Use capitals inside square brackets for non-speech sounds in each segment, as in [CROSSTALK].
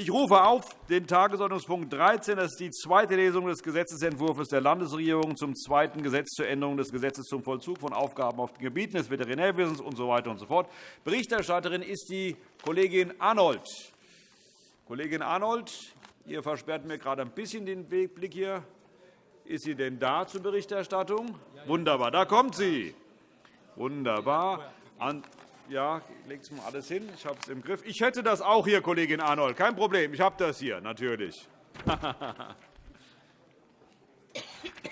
Ich rufe auf den Tagesordnungspunkt 13. Das ist die zweite Lesung des Gesetzentwurfs der Landesregierung zum zweiten Gesetz zur Änderung des Gesetzes zum Vollzug von Aufgaben auf den Gebieten des Veterinärwesens usw. So und so fort. Berichterstatterin ist die Kollegin Arnold. Kollegin Arnold, ihr versperrt mir gerade ein bisschen den Blick hier. Ist sie denn da zur Berichterstattung? Wunderbar, da kommt sie. Wunderbar. Ja, es mal alles hin. Ich habe es im Griff. Ich hätte das auch hier, Kollegin Arnold. Kein Problem. Ich habe das hier, natürlich. [LAUGHS]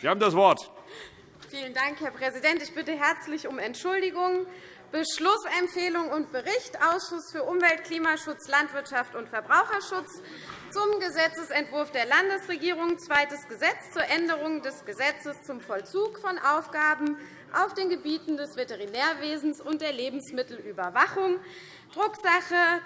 Sie haben das Wort. Vielen Dank, Herr Präsident. Ich bitte herzlich um Entschuldigung. Beschlussempfehlung und Bericht Ausschuss für Umwelt, Klimaschutz, Landwirtschaft und Verbraucherschutz zum Gesetzentwurf der Landesregierung, zweites Gesetz zur Änderung des Gesetzes zum Vollzug von Aufgaben auf den Gebieten des Veterinärwesens und der Lebensmittelüberwachung, Drucksache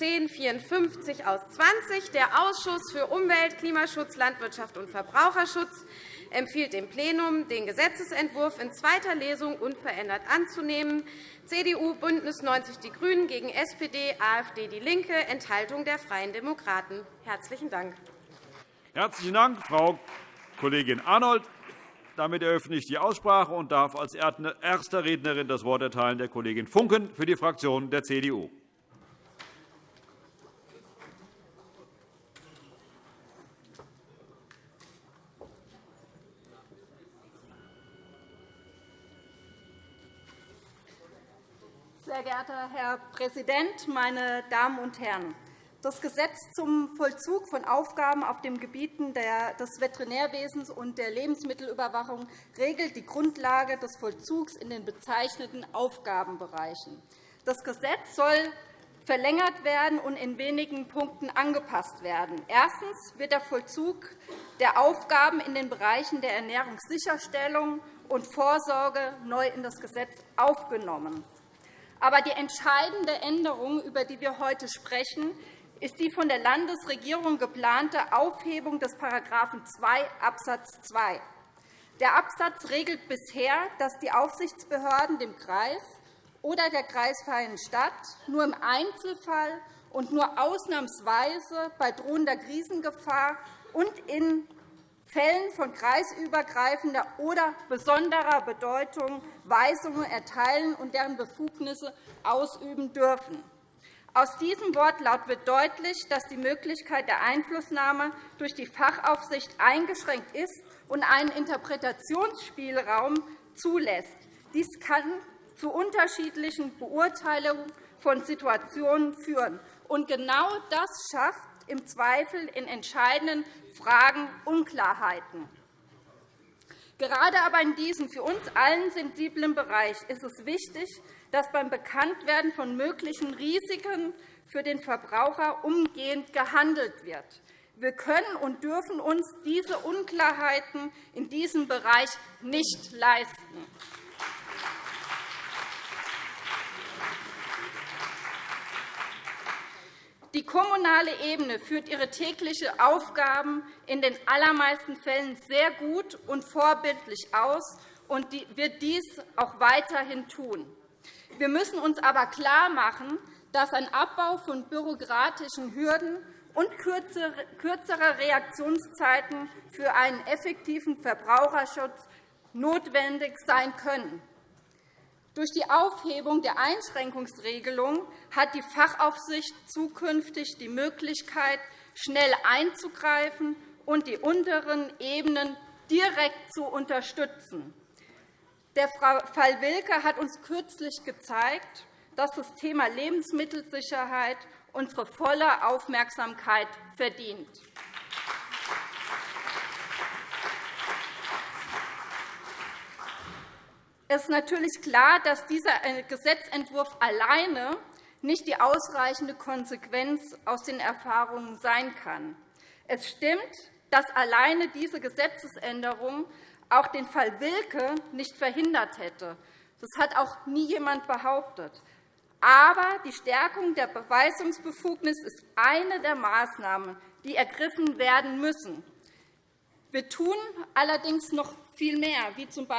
1054 aus 20. Der Ausschuss für Umwelt, Klimaschutz, Landwirtschaft und Verbraucherschutz empfiehlt dem Plenum, den Gesetzentwurf in zweiter Lesung unverändert anzunehmen. CDU, BÜNDNIS 90 die GRÜNEN gegen SPD, AfD, DIE LINKE, Enthaltung der Freien Demokraten. Herzlichen Dank. Herzlichen Dank, Frau Kollegin Arnold. Damit eröffne ich die Aussprache und darf als erste Rednerin das Wort erteilen der Kollegin Funken für die Fraktion der CDU. Sehr geehrter Herr Präsident, meine Damen und Herren! Das Gesetz zum Vollzug von Aufgaben auf den Gebieten des Veterinärwesens und der Lebensmittelüberwachung regelt die Grundlage des Vollzugs in den bezeichneten Aufgabenbereichen. Das Gesetz soll verlängert werden und in wenigen Punkten angepasst werden. Erstens wird der Vollzug der Aufgaben in den Bereichen der Ernährungssicherstellung und Vorsorge neu in das Gesetz aufgenommen. Aber die entscheidende Änderung, über die wir heute sprechen, ist die von der Landesregierung geplante Aufhebung des § 2 Abs. 2. Der Absatz regelt bisher, dass die Aufsichtsbehörden dem Kreis oder der kreisfreien Stadt nur im Einzelfall und nur ausnahmsweise bei drohender Krisengefahr und in Fällen von kreisübergreifender oder besonderer Bedeutung Weisungen erteilen und deren Befugnisse ausüben dürfen. Aus diesem Wortlaut wird deutlich, dass die Möglichkeit der Einflussnahme durch die Fachaufsicht eingeschränkt ist und einen Interpretationsspielraum zulässt. Dies kann zu unterschiedlichen Beurteilungen von Situationen führen. Und genau das schafft im Zweifel in entscheidenden Fragen Unklarheiten. Gerade aber in diesem für uns allen sensiblen Bereich ist es wichtig, dass beim Bekanntwerden von möglichen Risiken für den Verbraucher umgehend gehandelt wird. Wir können und dürfen uns diese Unklarheiten in diesem Bereich nicht leisten. Die kommunale Ebene führt ihre täglichen Aufgaben in den allermeisten Fällen sehr gut und vorbildlich aus und wird dies auch weiterhin tun. Wir müssen uns aber klarmachen, dass ein Abbau von bürokratischen Hürden und kürzere Reaktionszeiten für einen effektiven Verbraucherschutz notwendig sein können. Durch die Aufhebung der Einschränkungsregelung hat die Fachaufsicht zukünftig die Möglichkeit, schnell einzugreifen und die unteren Ebenen direkt zu unterstützen. Der Fall Wilke hat uns kürzlich gezeigt, dass das Thema Lebensmittelsicherheit unsere volle Aufmerksamkeit verdient. Es ist natürlich klar, dass dieser äh, Gesetzentwurf alleine nicht die ausreichende Konsequenz aus den Erfahrungen sein kann. Es stimmt, dass alleine diese Gesetzesänderung auch den Fall Wilke nicht verhindert hätte. Das hat auch nie jemand behauptet. Aber die Stärkung der Beweisungsbefugnis ist eine der Maßnahmen, die ergriffen werden müssen. Wir tun allerdings noch viel mehr, wie z. B.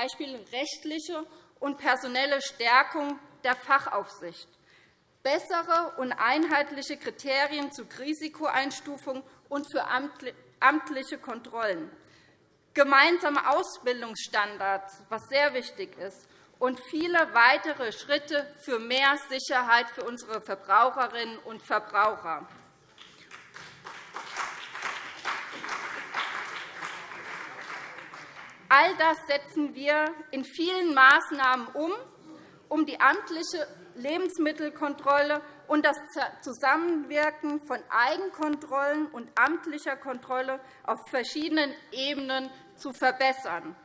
rechtliche und personelle Stärkung der Fachaufsicht. bessere und einheitliche Kriterien zur Risikoeinstufung und für amtliche Kontrollen, gemeinsame Ausbildungsstandards, was sehr wichtig ist, und viele weitere Schritte für mehr Sicherheit für unsere Verbraucherinnen und Verbraucher. All das setzen wir in vielen Maßnahmen um, um die amtliche Lebensmittelkontrolle und das Zusammenwirken von Eigenkontrollen und amtlicher Kontrolle auf verschiedenen Ebenen zu verbessern.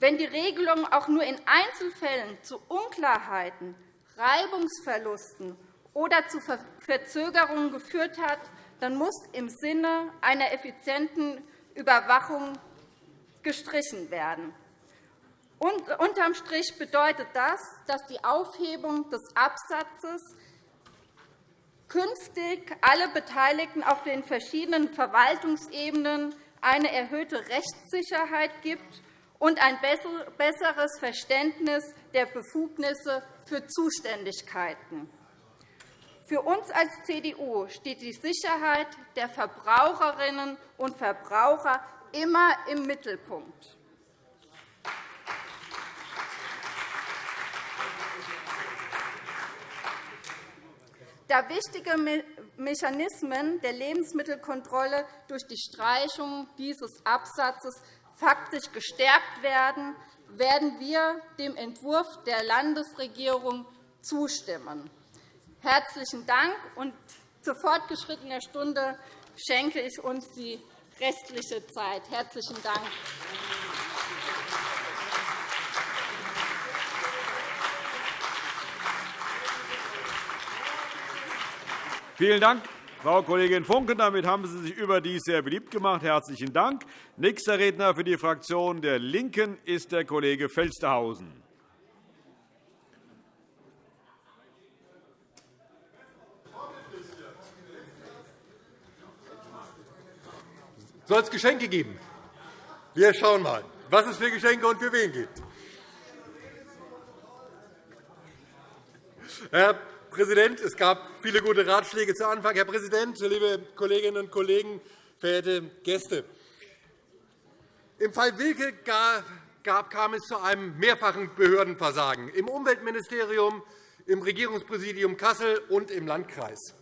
Wenn die Regelung auch nur in Einzelfällen zu Unklarheiten, Reibungsverlusten oder zu Verzögerungen geführt hat, dann muss im Sinne einer effizienten Überwachung gestrichen werden. Und unterm Strich bedeutet das, dass die Aufhebung des Absatzes künftig alle Beteiligten auf den verschiedenen Verwaltungsebenen eine erhöhte Rechtssicherheit gibt und ein besseres Verständnis der Befugnisse für Zuständigkeiten. Für uns als CDU steht die Sicherheit der Verbraucherinnen und Verbraucher immer im Mittelpunkt. Da wichtige Mechanismen der Lebensmittelkontrolle durch die Streichung dieses Absatzes faktisch gestärkt werden, werden wir dem Entwurf der Landesregierung zustimmen. Herzlichen Dank. Und zu fortgeschrittener Stunde schenke ich uns die restliche Zeit. Herzlichen Dank. Vielen Dank, Frau Kollegin Funke. Damit haben Sie sich überdies sehr beliebt gemacht. Herzlichen Dank. Nächster Redner für die Fraktion der LINKEN ist der Kollege Felstehausen. Soll es Geschenke geben? Wir schauen mal, was es für Geschenke und für wen gibt. Herr Präsident, es gab viele gute Ratschläge zu Anfang. Herr Präsident, liebe Kolleginnen und Kollegen, verehrte Gäste! Im Fall Wilke gab, kam es zu einem mehrfachen Behördenversagen im Umweltministerium, im Regierungspräsidium Kassel und im Landkreis.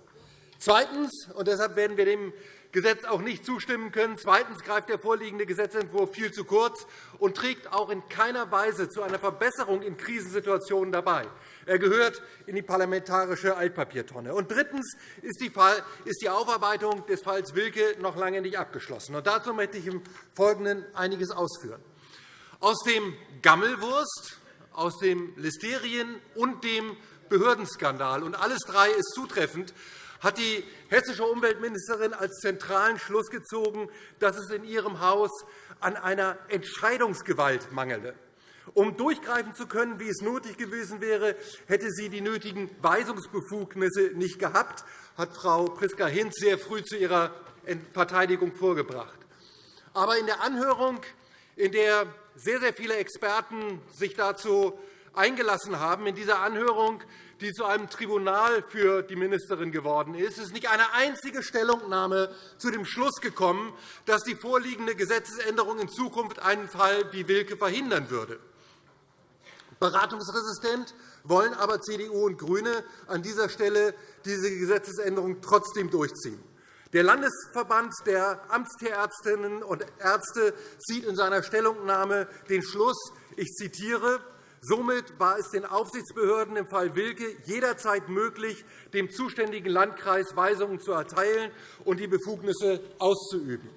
Zweitens, und deshalb werden wir dem Gesetz auch nicht zustimmen können. Zweitens greift der vorliegende Gesetzentwurf viel zu kurz und trägt auch in keiner Weise zu einer Verbesserung in Krisensituationen dabei. Er gehört in die parlamentarische Altpapiertonne. Und drittens ist die Aufarbeitung des Falls Wilke noch lange nicht abgeschlossen. Und dazu möchte ich im Folgenden einiges ausführen. Aus dem Gammelwurst, aus dem Listerien und dem Behördenskandal, und alles drei ist zutreffend, hat die hessische Umweltministerin als zentralen Schluss gezogen, dass es in ihrem Haus an einer Entscheidungsgewalt mangele. Um durchgreifen zu können, wie es nötig gewesen wäre, hätte sie die nötigen Weisungsbefugnisse nicht gehabt, hat Frau Priska Hinz sehr früh zu ihrer Verteidigung vorgebracht. Aber in der Anhörung, in der sehr, sehr viele Experten sich dazu eingelassen haben, in dieser Anhörung die zu einem Tribunal für die Ministerin geworden ist, ist nicht eine einzige Stellungnahme zu dem Schluss gekommen, dass die vorliegende Gesetzesänderung in Zukunft einen Fall wie Wilke verhindern würde. Beratungsresistent wollen aber CDU und GRÜNE an dieser Stelle diese Gesetzesänderung trotzdem durchziehen. Der Landesverband der Amtstierärztinnen und Ärzte zieht in seiner Stellungnahme den Schluss, ich zitiere, Somit war es den Aufsichtsbehörden im Fall Wilke jederzeit möglich, dem zuständigen Landkreis Weisungen zu erteilen und die Befugnisse auszuüben.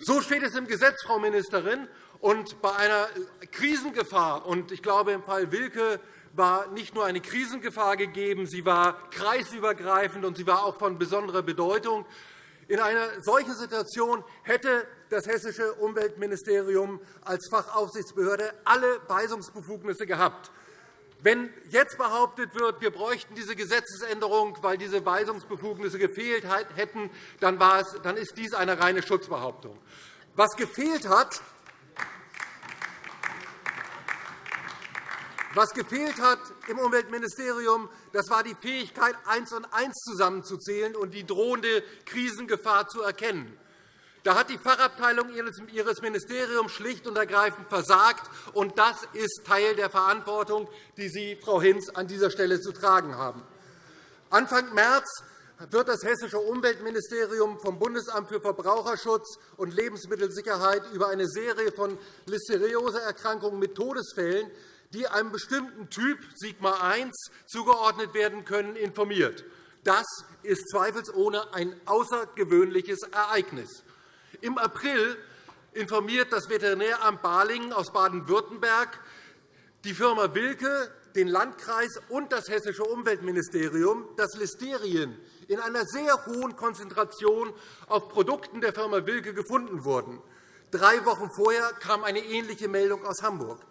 So steht es im Gesetz, Frau Ministerin. Und bei einer Krisengefahr, und ich glaube, im Fall Wilke war nicht nur eine Krisengefahr gegeben, sie war kreisübergreifend und sie war auch von besonderer Bedeutung. In einer solchen Situation hätte das Hessische Umweltministerium als Fachaufsichtsbehörde alle Weisungsbefugnisse gehabt. Wenn jetzt behauptet wird, wir bräuchten diese Gesetzesänderung, weil diese Weisungsbefugnisse gefehlt hätten, dann, ist dies eine reine Schutzbehauptung. Was gefehlt hat, Was gefehlt hat im Umweltministerium, das war die Fähigkeit, eins und eins zusammenzuzählen und die drohende Krisengefahr zu erkennen. Da hat die Fachabteilung Ihres Ministeriums schlicht und ergreifend versagt, und das ist Teil der Verantwortung, die Sie, Frau Hinz, an dieser Stelle zu tragen haben. Anfang März wird das Hessische Umweltministerium vom Bundesamt für Verbraucherschutz und Lebensmittelsicherheit über eine Serie von Listerioseerkrankungen mit Todesfällen, die einem bestimmten Typ Sigma I zugeordnet werden können, informiert. Das ist zweifelsohne ein außergewöhnliches Ereignis. Im April informiert das Veterinäramt Balingen aus Baden-Württemberg die Firma Wilke, den Landkreis und das Hessische Umweltministerium, dass Listerien in einer sehr hohen Konzentration auf Produkten der Firma Wilke gefunden wurden. Drei Wochen vorher kam eine ähnliche Meldung aus Hamburg.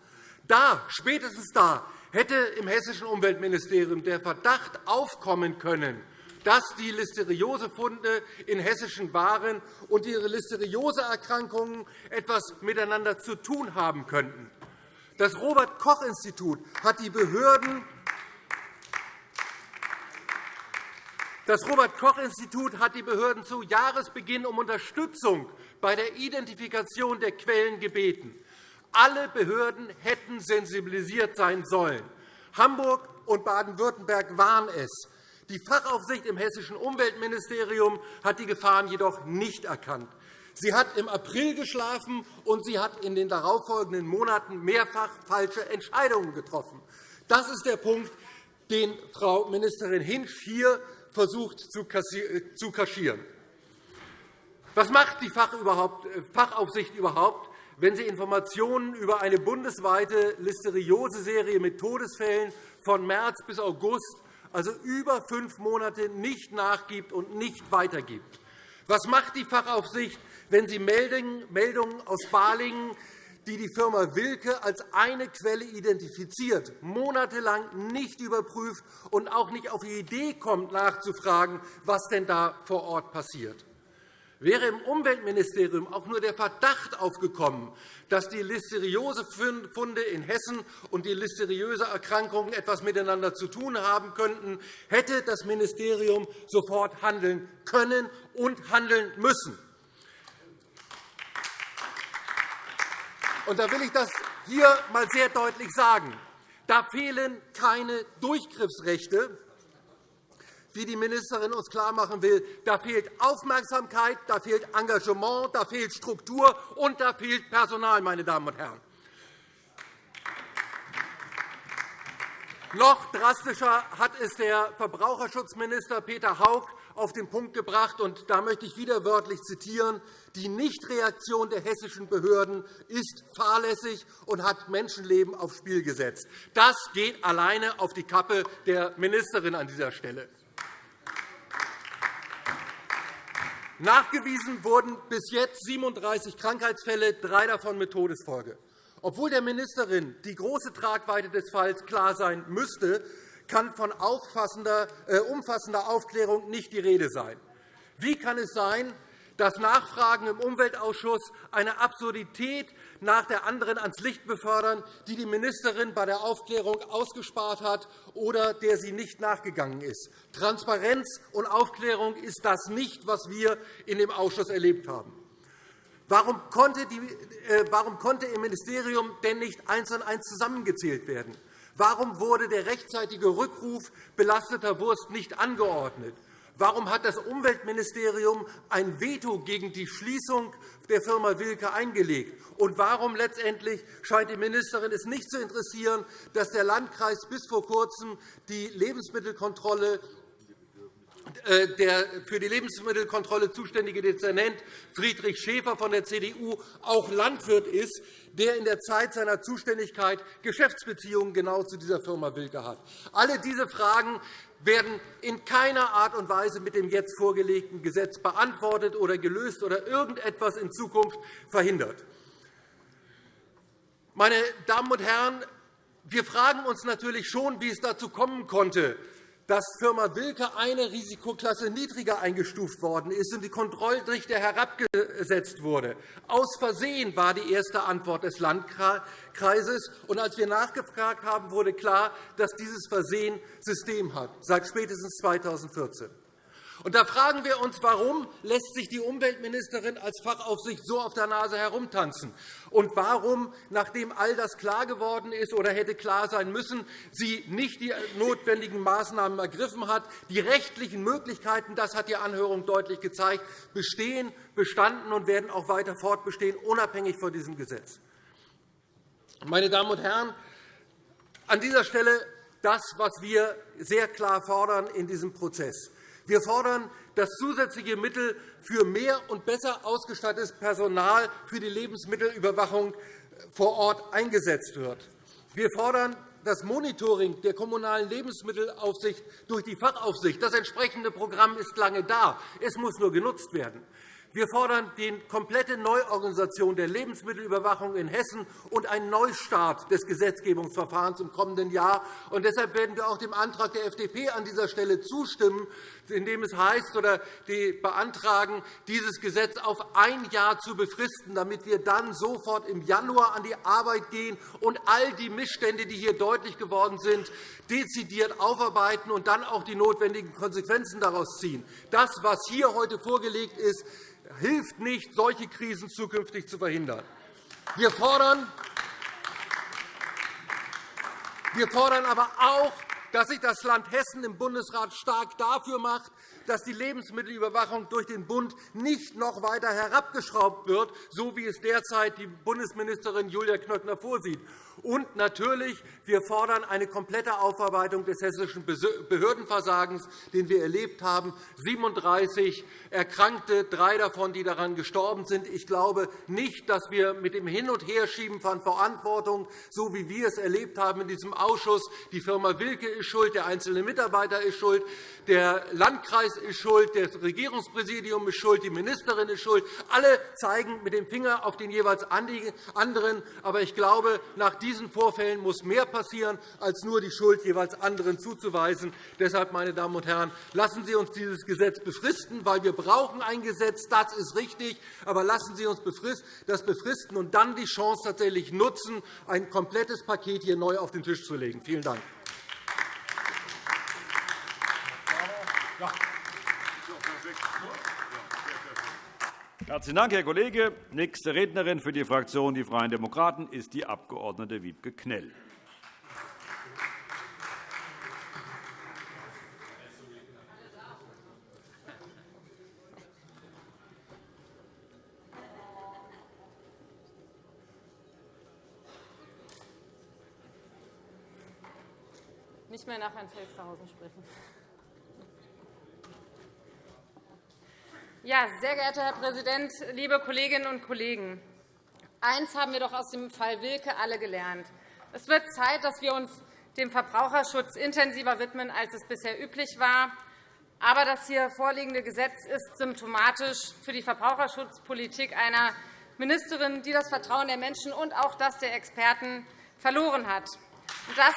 Da, spätestens da, hätte im Hessischen Umweltministerium der Verdacht aufkommen können, dass die Listeriosefunde in hessischen Waren und ihre Listerioseerkrankungen etwas miteinander zu tun haben könnten. Das Robert-Koch-Institut hat die Behörden Das Robert-Koch-Institut hat die Behörden zu Jahresbeginn um Unterstützung bei der Identifikation der Quellen gebeten. Alle Behörden hätten sensibilisiert sein sollen. Hamburg und Baden-Württemberg waren es. Die Fachaufsicht im Hessischen Umweltministerium hat die Gefahren jedoch nicht erkannt. Sie hat im April geschlafen, und sie hat in den darauffolgenden Monaten mehrfach falsche Entscheidungen getroffen. Das ist der Punkt, den Frau Ministerin Hinsch hier versucht zu kaschieren. Was macht die äh, Fachaufsicht überhaupt, wenn sie Informationen über eine bundesweite Listerioseserie mit Todesfällen von März bis August also über fünf Monate, nicht nachgibt und nicht weitergibt. Was macht die Fachaufsicht, wenn sie Meldungen aus Balingen, die die Firma Wilke als eine Quelle identifiziert, monatelang nicht überprüft und auch nicht auf die Idee kommt, nachzufragen, was denn da vor Ort passiert? Wäre im Umweltministerium auch nur der Verdacht aufgekommen, dass die Listeriosefunde in Hessen und die listeriöse Erkrankungen etwas miteinander zu tun haben könnten, hätte das Ministerium sofort handeln können und handeln müssen. Da will ich das hier einmal sehr deutlich sagen. Da fehlen keine Durchgriffsrechte, wie die Ministerin uns klarmachen will. Da fehlt Aufmerksamkeit, da fehlt Engagement, da fehlt Struktur und da fehlt Personal. Meine Damen und Herren. Noch drastischer hat es der Verbraucherschutzminister Peter Haug auf den Punkt gebracht. Und da möchte ich wieder wörtlich zitieren. Die Nichtreaktion der hessischen Behörden ist fahrlässig und hat Menschenleben aufs Spiel gesetzt. Das geht alleine auf die Kappe der Ministerin an dieser Stelle. Nachgewiesen wurden bis jetzt 37 Krankheitsfälle, drei davon mit Todesfolge. Obwohl der Ministerin die große Tragweite des Falls klar sein müsste, kann von äh, umfassender Aufklärung nicht die Rede sein. Wie kann es sein, dass Nachfragen im Umweltausschuss eine Absurdität nach der anderen ans Licht befördern, die die Ministerin bei der Aufklärung ausgespart hat oder der sie nicht nachgegangen ist. Transparenz und Aufklärung ist das nicht, was wir in dem Ausschuss erlebt haben. Warum konnte, äh, im Ministerium denn nicht eins und eins zusammengezählt werden? Warum wurde der rechtzeitige Rückruf belasteter Wurst nicht angeordnet? Warum hat das Umweltministerium ein Veto gegen die Schließung der Firma Wilke eingelegt? Und warum letztendlich scheint die Ministerin es nicht zu interessieren, dass der Landkreis bis vor Kurzem die Lebensmittelkontrolle äh, der für die Lebensmittelkontrolle zuständige Dezernent Friedrich Schäfer von der CDU auch Landwirt ist, der in der Zeit seiner Zuständigkeit Geschäftsbeziehungen genau zu dieser Firma Wilke hat. Alle diese Fragen werden in keiner Art und Weise mit dem jetzt vorgelegten Gesetz beantwortet oder gelöst oder irgendetwas in Zukunft verhindert. Meine Damen und Herren, wir fragen uns natürlich schon, wie es dazu kommen konnte, dass Firma Wilke eine Risikoklasse niedriger eingestuft worden ist und die Kontrolldichte herabgesetzt wurde. Aus Versehen war die erste Antwort des Landkreises. Und als wir nachgefragt haben, wurde klar, dass dieses Versehen System hat, seit spätestens 2014. Und da fragen wir uns, warum lässt sich die Umweltministerin als Fachaufsicht so auf der Nase herumtanzen? Und warum, nachdem all das klar geworden ist oder hätte klar sein müssen, sie nicht die notwendigen Maßnahmen ergriffen hat? Die rechtlichen Möglichkeiten, das hat die Anhörung deutlich gezeigt, bestehen, bestanden und werden auch weiter fortbestehen, unabhängig von diesem Gesetz. Meine Damen und Herren, an dieser Stelle das, was wir sehr klar fordern in diesem Prozess. Wir fordern, dass zusätzliche Mittel für mehr und besser ausgestattetes Personal für die Lebensmittelüberwachung vor Ort eingesetzt wird. Wir fordern das Monitoring der Kommunalen Lebensmittelaufsicht durch die Fachaufsicht. Das entsprechende Programm ist lange da. Es muss nur genutzt werden. Wir fordern die komplette Neuorganisation der Lebensmittelüberwachung in Hessen und einen Neustart des Gesetzgebungsverfahrens im kommenden Jahr. Deshalb werden wir auch dem Antrag der FDP an dieser Stelle zustimmen, in dem es heißt oder die beantragen, dieses Gesetz auf ein Jahr zu befristen, damit wir dann sofort im Januar an die Arbeit gehen und all die Missstände, die hier deutlich geworden sind, dezidiert aufarbeiten und dann auch die notwendigen Konsequenzen daraus ziehen. Das, was hier heute vorgelegt ist, hilft nicht, solche Krisen zukünftig zu verhindern. Wir fordern, wir fordern aber auch, dass sich das Land Hessen im Bundesrat stark dafür macht, dass die Lebensmittelüberwachung durch den Bund nicht noch weiter herabgeschraubt wird, so wie es derzeit die Bundesministerin Julia Knöckner vorsieht. Und natürlich, wir fordern eine komplette Aufarbeitung des hessischen Behördenversagens, den wir erlebt haben. 37 Erkrankte, drei davon, die daran gestorben sind. Ich glaube nicht, dass wir mit dem Hin- und Herschieben von Verantwortung, so wie wir es erlebt haben in diesem Ausschuss, die Firma Wilke ist schuld, der einzelne Mitarbeiter ist schuld, der Landkreis ist schuld, das Regierungspräsidium ist schuld, die Ministerin ist schuld. Alle zeigen mit dem Finger auf den jeweils anderen. Aber ich glaube, nach diesen Vorfällen muss mehr passieren, als nur die Schuld jeweils anderen zuzuweisen. Deshalb, meine Damen und Herren, lassen Sie uns dieses Gesetz befristen, weil wir brauchen ein Gesetz. Das ist richtig. Aber lassen Sie uns das befristen und dann die Chance tatsächlich nutzen, ein komplettes Paket hier neu auf den Tisch zu legen. Vielen Dank. Herzlichen Dank, Herr Kollege. Nächste Rednerin für die Fraktion Die Freien Demokraten ist die Abg. Wiebke Knell. Nicht mehr nach Herrn Felstehausen sprechen. Ja, sehr geehrter Herr Präsident, liebe Kolleginnen und Kollegen! Eins haben wir doch aus dem Fall Wilke alle gelernt. Es wird Zeit, dass wir uns dem Verbraucherschutz intensiver widmen, als es bisher üblich war. Aber das hier vorliegende Gesetz ist symptomatisch für die Verbraucherschutzpolitik einer Ministerin, die das Vertrauen der Menschen und auch das der Experten verloren hat. Das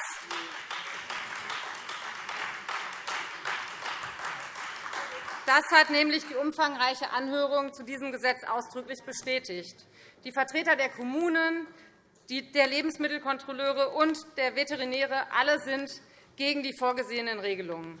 Das hat nämlich die umfangreiche Anhörung zu diesem Gesetz ausdrücklich bestätigt. Die Vertreter der Kommunen, der Lebensmittelkontrolleure und der Veterinäre alle sind gegen die vorgesehenen Regelungen.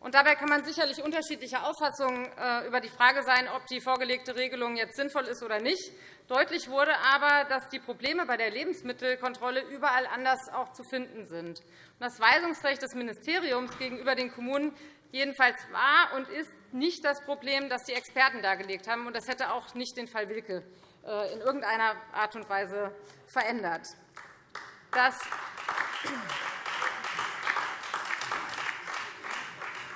Und dabei kann man sicherlich unterschiedlicher Auffassungen äh, über die Frage sein, ob die vorgelegte Regelung jetzt sinnvoll ist oder nicht. Deutlich wurde aber, dass die Probleme bei der Lebensmittelkontrolle überall anders auch zu finden sind. Das Weisungsrecht des Ministeriums gegenüber den Kommunen jedenfalls war und ist nicht das Problem, das die Experten dargelegt haben. Das hätte auch nicht den Fall Wilke äh, in irgendeiner Art und Weise verändert. Das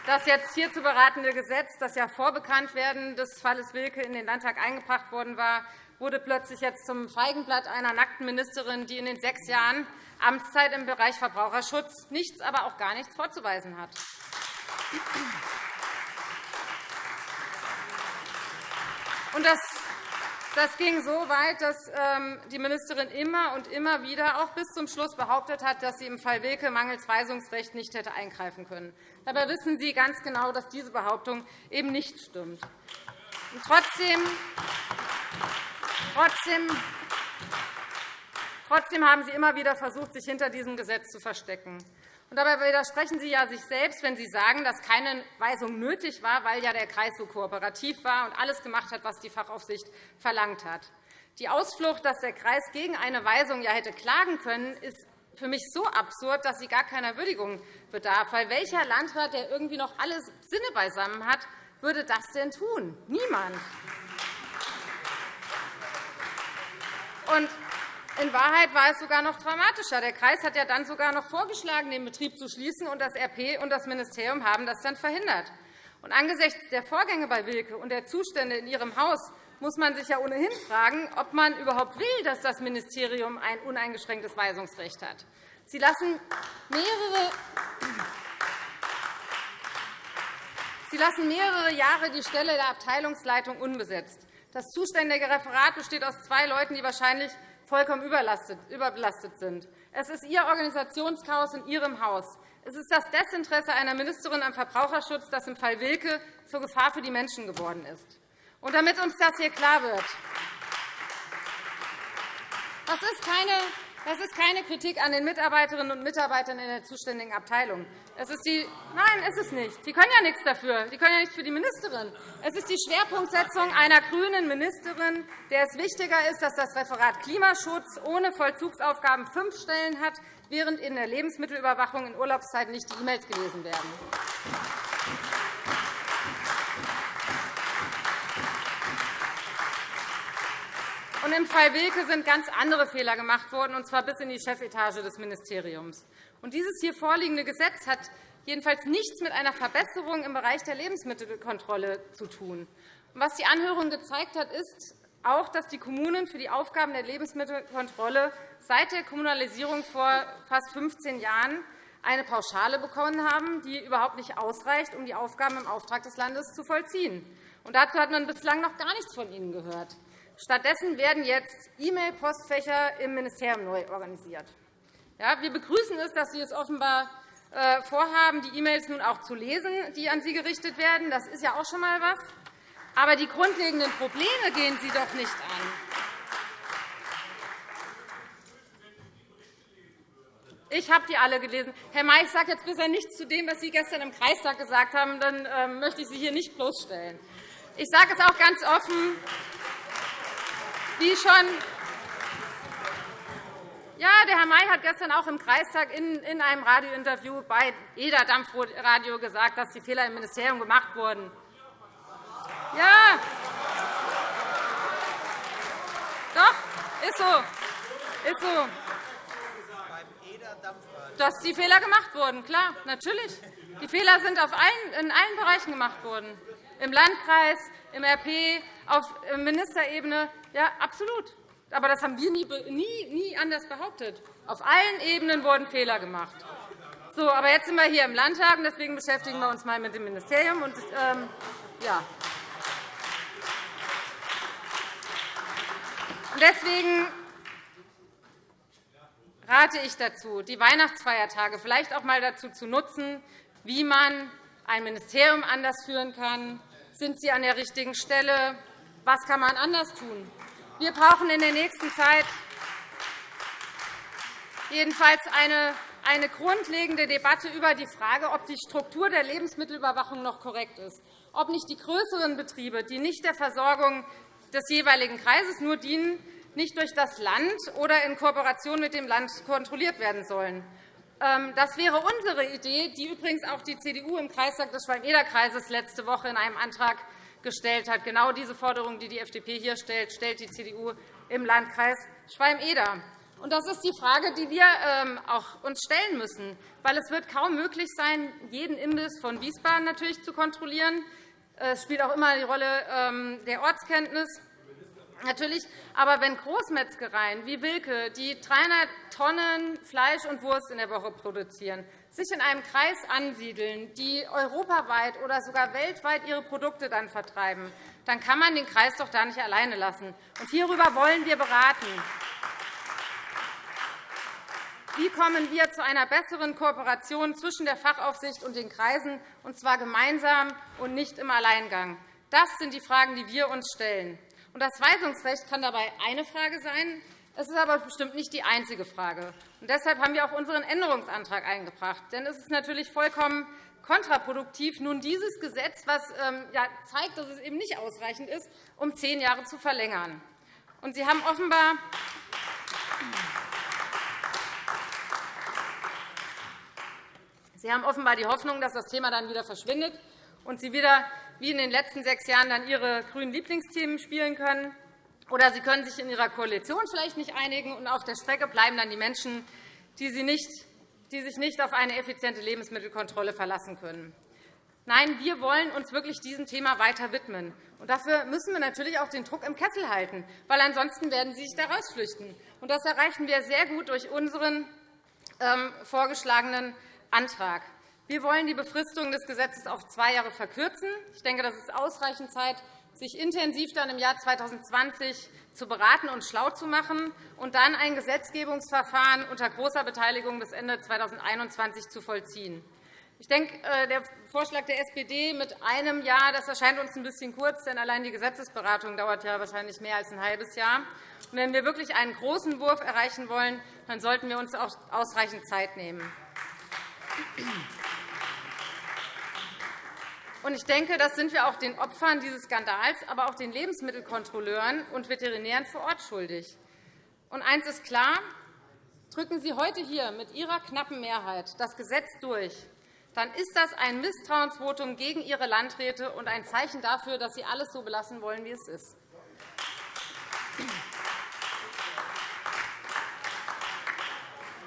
Das jetzt hier zu beratende Gesetz, das ja vor Bekanntwerden des Falles Wilke in den Landtag eingebracht worden war, wurde plötzlich jetzt zum Feigenblatt einer nackten Ministerin, die in den sechs Jahren Amtszeit im Bereich Verbraucherschutz nichts, aber auch gar nichts vorzuweisen hat. Und das das ging so weit, dass ähm, die Ministerin immer und immer wieder, auch bis zum Schluss, behauptet hat, dass sie im Fall Wilke mangels Weisungsrecht nicht hätte eingreifen können. Dabei wissen Sie ganz genau, dass diese Behauptung eben nicht stimmt. Und trotzdem, trotzdem, trotzdem haben Sie immer wieder versucht, sich hinter diesem Gesetz zu verstecken. Und dabei widersprechen Sie ja sich selbst, wenn Sie sagen, dass keine Weisung nötig war, weil ja der Kreis so kooperativ war und alles gemacht hat, was die Fachaufsicht verlangt hat. Die Ausflucht, dass der Kreis gegen eine Weisung ja hätte klagen können, ist für mich so absurd, dass sie gar keiner Würdigung bedarf. Weil welcher Landrat, der irgendwie noch alle Sinne beisammen hat, würde das denn tun? Niemand. Und in Wahrheit war es sogar noch dramatischer. Der Kreis hat ja dann sogar noch vorgeschlagen, den Betrieb zu schließen, und das RP und das Ministerium haben das dann verhindert. Und angesichts der Vorgänge bei Wilke und der Zustände in Ihrem Haus muss man sich ja ohnehin fragen, ob man überhaupt will, dass das Ministerium ein uneingeschränktes Weisungsrecht hat. Sie lassen mehrere Sie lassen mehrere Jahre die Stelle der Abteilungsleitung unbesetzt. Das zuständige Referat besteht aus zwei Leuten, die wahrscheinlich vollkommen überbelastet sind. Es ist Ihr Organisationschaos in Ihrem Haus. Es ist das Desinteresse einer Ministerin am Verbraucherschutz, das im Fall Wilke zur Gefahr für die Menschen geworden ist. Und damit uns das hier klar wird, das ist keine das ist keine Kritik an den Mitarbeiterinnen und Mitarbeitern in der zuständigen Abteilung. Es ist die Nein, ist es nicht. Die können ja nichts dafür. Die können ja nichts für die Ministerin. Es ist die Schwerpunktsetzung einer grünen Ministerin, der es wichtiger ist, dass das Referat Klimaschutz ohne Vollzugsaufgaben fünf Stellen hat, während in der Lebensmittelüberwachung in Urlaubszeiten nicht die E-Mails gelesen werden. Und Im Fall Wilke sind ganz andere Fehler gemacht worden, und zwar bis in die Chefetage des Ministeriums. Und dieses hier vorliegende Gesetz hat jedenfalls nichts mit einer Verbesserung im Bereich der Lebensmittelkontrolle zu tun. Was die Anhörung gezeigt hat, ist auch, dass die Kommunen für die Aufgaben der Lebensmittelkontrolle seit der Kommunalisierung vor fast 15 Jahren eine Pauschale bekommen haben, die überhaupt nicht ausreicht, um die Aufgaben im Auftrag des Landes zu vollziehen. Und dazu hat man bislang noch gar nichts von Ihnen gehört. Stattdessen werden jetzt E-Mail-Postfächer im Ministerium neu organisiert. Ja, wir begrüßen es, dass Sie es offenbar äh, vorhaben, die E-Mails nun auch zu lesen, die an Sie gerichtet werden. Das ist ja auch schon einmal was. Aber die grundlegenden Probleme gehen Sie doch nicht an. Ich habe die alle gelesen. Herr May, ich sage jetzt bisher nichts zu dem, was Sie gestern im Kreistag gesagt haben. Dann ähm, möchte ich Sie hier nicht bloßstellen. Ich sage es auch ganz offen. Wie schon ja, der Herr May hat gestern auch im Kreistag in einem Radiointerview bei EDA Dampfradio gesagt, dass die Fehler im Ministerium gemacht wurden. Ja, doch, ist so. Ist so. Dass die Fehler gemacht wurden, klar, natürlich. Die Fehler sind in allen Bereichen gemacht worden. Im Landkreis, im RP, auf Ministerebene. Ja, absolut. Aber das haben wir nie, nie, nie anders behauptet. Auf allen Ebenen wurden Fehler gemacht. So, aber jetzt sind wir hier im Landtag, und deswegen beschäftigen wir uns mal mit dem Ministerium. Und, ähm, ja. Deswegen rate ich dazu, die Weihnachtsfeiertage vielleicht auch einmal dazu zu nutzen, wie man ein Ministerium anders führen kann. Sind Sie an der richtigen Stelle? Was kann man anders tun? Wir brauchen in der nächsten Zeit jedenfalls eine, eine grundlegende Debatte über die Frage, ob die Struktur der Lebensmittelüberwachung noch korrekt ist, ob nicht die größeren Betriebe, die nicht der Versorgung des jeweiligen Kreises nur dienen, nicht durch das Land oder in Kooperation mit dem Land kontrolliert werden sollen. Ähm, das wäre unsere Idee, die übrigens auch die CDU im Kreistag des Schwalm-Eder-Kreises letzte Woche in einem Antrag gestellt hat. Genau diese Forderung, die die FDP hier stellt, stellt die CDU im Landkreis Schwalm-Eder. Das ist die Frage, die wir ähm, auch uns stellen müssen. Weil es wird kaum möglich sein, jeden Imbiss von Wiesbaden natürlich zu kontrollieren. Es spielt auch immer die Rolle ähm, der Ortskenntnis. Natürlich, aber wenn Großmetzgereien wie Wilke, die 300 Tonnen Fleisch und Wurst in der Woche produzieren, sich in einem Kreis ansiedeln, die europaweit oder sogar weltweit ihre Produkte dann vertreiben, dann kann man den Kreis doch da nicht alleine lassen. Und hierüber wollen wir beraten. Wie kommen wir zu einer besseren Kooperation zwischen der Fachaufsicht und den Kreisen, und zwar gemeinsam und nicht im Alleingang? Das sind die Fragen, die wir uns stellen. Das Weisungsrecht kann dabei eine Frage sein. Es ist aber bestimmt nicht die einzige Frage. Und deshalb haben wir auch unseren Änderungsantrag eingebracht. Denn es ist natürlich vollkommen kontraproduktiv, nun dieses Gesetz, das ähm, zeigt, dass es eben nicht ausreichend ist, um zehn Jahre zu verlängern. Und Sie haben offenbar Sie haben offenbar die Hoffnung, dass das Thema dann wieder verschwindet und Sie wieder wie in den letzten sechs Jahren dann Ihre grünen Lieblingsthemen spielen können. Oder Sie können sich in Ihrer Koalition vielleicht nicht einigen, und auf der Strecke bleiben dann die Menschen, die, Sie nicht, die sich nicht auf eine effiziente Lebensmittelkontrolle verlassen können. Nein, wir wollen uns wirklich diesem Thema weiter widmen. Und dafür müssen wir natürlich auch den Druck im Kessel halten, weil ansonsten werden Sie sich da rausflüchten. Und das erreichen wir sehr gut durch unseren ähm, vorgeschlagenen Antrag. Wir wollen die Befristung des Gesetzes auf zwei Jahre verkürzen. Ich denke, das ist ausreichend Zeit, sich intensiv dann im Jahr 2020 zu beraten und schlau zu machen und dann ein Gesetzgebungsverfahren unter großer Beteiligung bis Ende 2021 zu vollziehen. Ich denke, äh, der Vorschlag der SPD mit einem Jahr das erscheint uns ein bisschen kurz, denn allein die Gesetzesberatung dauert ja wahrscheinlich mehr als ein halbes Jahr. Und wenn wir wirklich einen großen Wurf erreichen wollen, dann sollten wir uns auch ausreichend Zeit nehmen. Ich denke, das sind wir auch den Opfern dieses Skandals, aber auch den Lebensmittelkontrolleuren und Veterinären vor Ort schuldig. Und eines ist klar. Drücken Sie heute hier mit Ihrer knappen Mehrheit das Gesetz durch, dann ist das ein Misstrauensvotum gegen Ihre Landräte und ein Zeichen dafür, dass Sie alles so belassen wollen, wie es ist.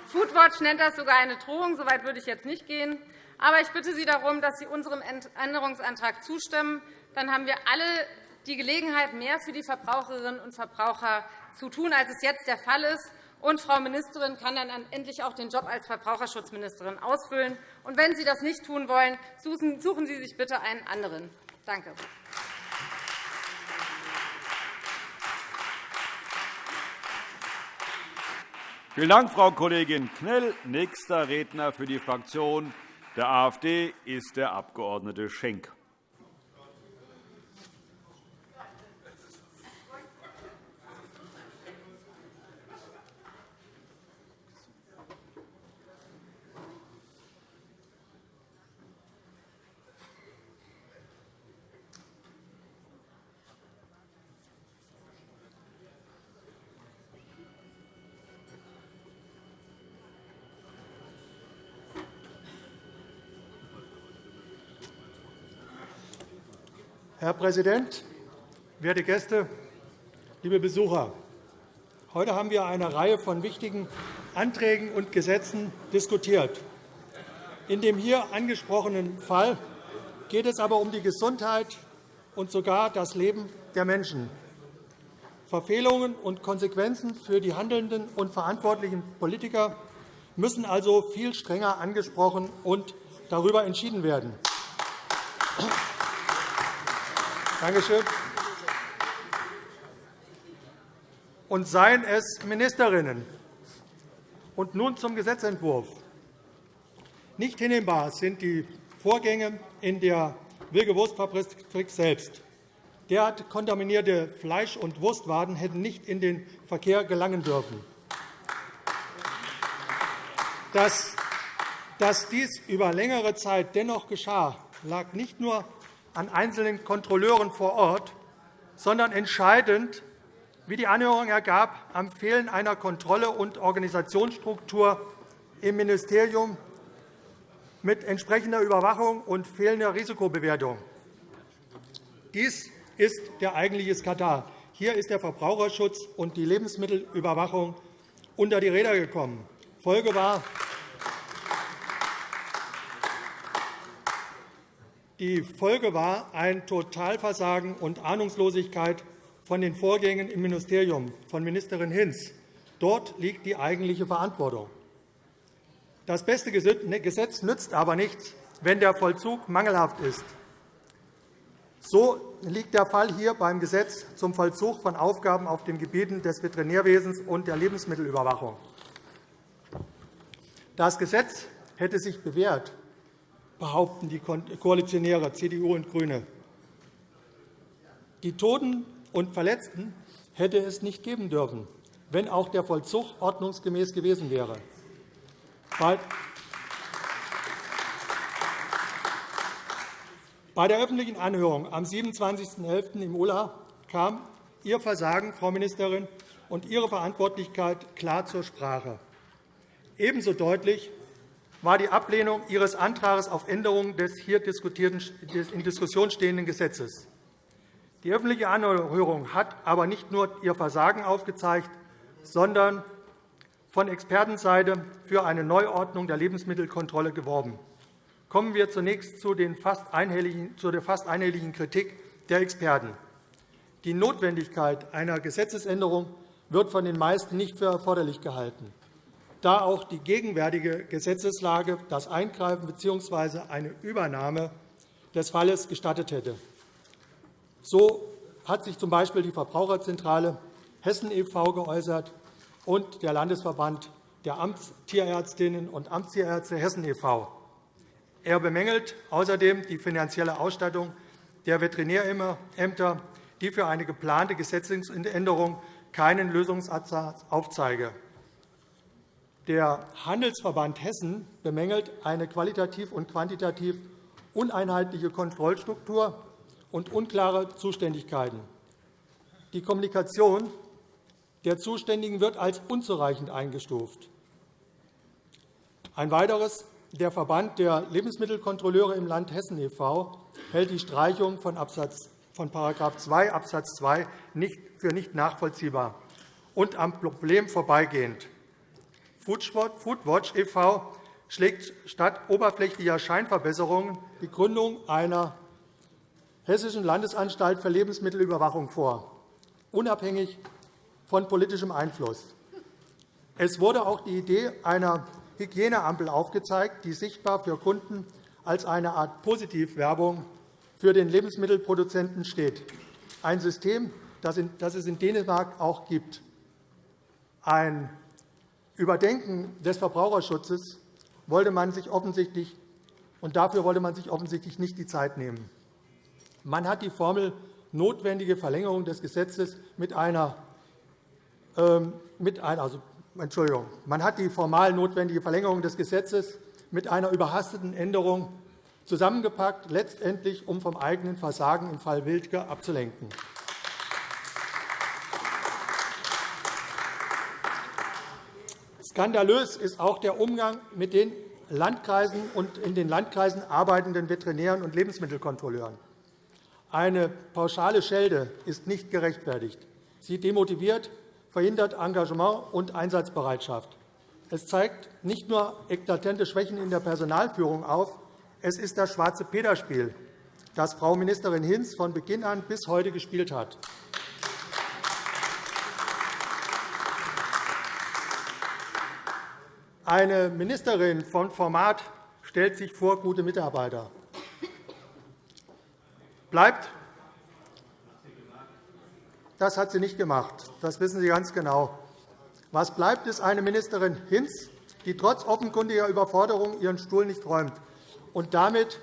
Foodwatch nennt das sogar eine Drohung. So weit würde ich jetzt nicht gehen. Aber ich bitte Sie darum, dass Sie unserem Änderungsantrag zustimmen. Dann haben wir alle die Gelegenheit, mehr für die Verbraucherinnen und Verbraucher zu tun, als es jetzt der Fall ist. Und Frau Ministerin kann dann endlich auch den Job als Verbraucherschutzministerin ausfüllen. Und wenn Sie das nicht tun wollen, suchen Sie sich bitte einen anderen. Danke. Vielen Dank, Frau Kollegin Knell. Nächster Redner für die Fraktion der AfD ist der Abg. Schenk. Herr Präsident, werte Gäste, liebe Besucher! Heute haben wir eine Reihe von wichtigen Anträgen und Gesetzen diskutiert. In dem hier angesprochenen Fall geht es aber um die Gesundheit und sogar das Leben der Menschen. Verfehlungen und Konsequenzen für die handelnden und verantwortlichen Politiker müssen also viel strenger angesprochen und darüber entschieden werden. Danke schön. Und seien es Ministerinnen. Und nun zum Gesetzentwurf. Nicht hinnehmbar sind die Vorgänge in der Wilge Wurstfabrik selbst. Derart kontaminierte Fleisch- und Wurstwaden hätten nicht in den Verkehr gelangen dürfen. Dass dies über längere Zeit dennoch geschah, lag nicht nur an einzelnen Kontrolleuren vor Ort, sondern entscheidend, wie die Anhörung ergab, am Fehlen einer Kontrolle und Organisationsstruktur im Ministerium mit entsprechender Überwachung und fehlender Risikobewertung. Dies ist der eigentliche Skandal. Hier ist der Verbraucherschutz und die Lebensmittelüberwachung unter die Räder gekommen. Folge war, Die Folge war ein Totalversagen und Ahnungslosigkeit von den Vorgängen im Ministerium von Ministerin Hinz. Dort liegt die eigentliche Verantwortung. Das beste Gesetz nützt aber nichts, wenn der Vollzug mangelhaft ist. So liegt der Fall hier beim Gesetz zum Vollzug von Aufgaben auf den Gebieten des Veterinärwesens und der Lebensmittelüberwachung. Das Gesetz hätte sich bewährt, behaupten die Koalitionäre CDU und GRÜNE. Die Toten und Verletzten hätte es nicht geben dürfen, wenn auch der Vollzug ordnungsgemäß gewesen wäre. Bei der öffentlichen Anhörung am 27.11. im Ulla kam Ihr Versagen, Frau Ministerin, und Ihre Verantwortlichkeit klar zur Sprache. Ebenso deutlich war die Ablehnung Ihres Antrags auf Änderung des hier in Diskussion stehenden Gesetzes. Die öffentliche Anhörung hat aber nicht nur ihr Versagen aufgezeigt, sondern von Expertenseite für eine Neuordnung der Lebensmittelkontrolle geworben. Kommen wir zunächst zu, der fast einhelligen Kritik der Experten. Die Notwendigkeit einer Gesetzesänderung wird von den meisten nicht für erforderlich gehalten, da auch die gegenwärtige Gesetzeslage das Eingreifen bzw. eine Übernahme des Falles gestattet hätte. So hat sich z.B. die Verbraucherzentrale Hessen e.V. geäußert und der Landesverband der Amtstierärztinnen und Amtstierärzte Hessen e.V. Er bemängelt außerdem die finanzielle Ausstattung der Veterinärämter, die für eine geplante Gesetzesänderung keinen Lösungsansatz aufzeige. Der Handelsverband Hessen bemängelt eine qualitativ und quantitativ uneinheitliche Kontrollstruktur und unklare Zuständigkeiten. Die Kommunikation der Zuständigen wird als unzureichend eingestuft. Ein weiteres der Verband der Lebensmittelkontrolleure im Land Hessen e.V. hält die Streichung von § 2 Abs. 2 für nicht nachvollziehbar und am Problem vorbeigehend. Foodwatch e.V. schlägt statt oberflächlicher Scheinverbesserungen die Gründung einer Hessischen Landesanstalt für Lebensmittelüberwachung vor, unabhängig von politischem Einfluss. Es wurde auch die Idee einer Hygieneampel aufgezeigt, die sichtbar für Kunden als eine Art Positivwerbung für den Lebensmittelproduzenten steht, ein System, das es in Dänemark auch gibt. Ein Überdenken des Verbraucherschutzes wollte man sich offensichtlich, und dafür wollte man sich offensichtlich nicht die Zeit nehmen. Man hat die Formel notwendige Verlängerung des Gesetzes mit einer, ähm, mit einer also, Entschuldigung, man hat die formal notwendige Verlängerung des Gesetzes mit einer überhasteten Änderung zusammengepackt, letztendlich um vom eigenen Versagen im Fall Wildke abzulenken. Skandalös ist auch der Umgang mit den Landkreisen und in den Landkreisen arbeitenden Veterinären und Lebensmittelkontrolleuren. Eine pauschale Schelde ist nicht gerechtfertigt. Sie demotiviert, verhindert Engagement und Einsatzbereitschaft. Es zeigt nicht nur eklatante Schwächen in der Personalführung auf, es ist das schwarze Peterspiel, das Frau Ministerin Hinz von Beginn an bis heute gespielt hat. Eine Ministerin von Format stellt sich vor gute Mitarbeiter bleibt. Das hat sie nicht gemacht. Das wissen Sie ganz genau. Was bleibt, ist eine Ministerin Hinz, die trotz offenkundiger Überforderung ihren Stuhl nicht räumt und damit,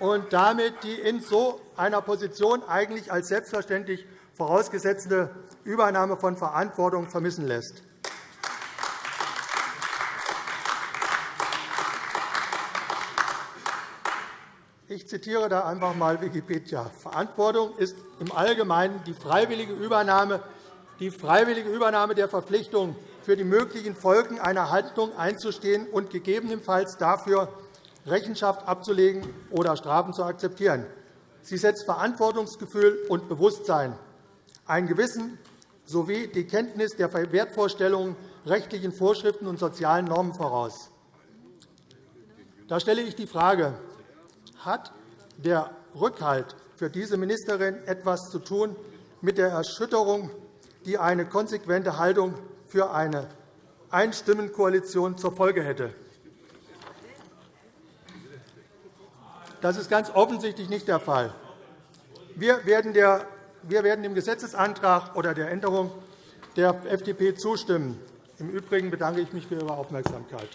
und damit die in so einer Position eigentlich als selbstverständlich vorausgesetzte Übernahme von Verantwortung vermissen lässt. Ich zitiere da einfach einmal Wikipedia. Verantwortung ist im Allgemeinen die freiwillige Übernahme, die freiwillige Übernahme der Verpflichtung, für die möglichen Folgen einer Handlung einzustehen und gegebenenfalls dafür Rechenschaft abzulegen oder Strafen zu akzeptieren. Sie setzt Verantwortungsgefühl und Bewusstsein, ein Gewissen sowie die Kenntnis der Wertvorstellungen, rechtlichen Vorschriften und sozialen Normen voraus. Da stelle ich die Frage, hat der Rückhalt für diese Ministerin etwas zu tun mit der Erschütterung, die eine konsequente Haltung für eine Einstimmenkoalition zur Folge hätte. Das ist ganz offensichtlich nicht der Fall. Wir werden, der, wir werden dem Gesetzesantrag oder der Änderung der FDP zustimmen. Im Übrigen bedanke ich mich für Ihre Aufmerksamkeit.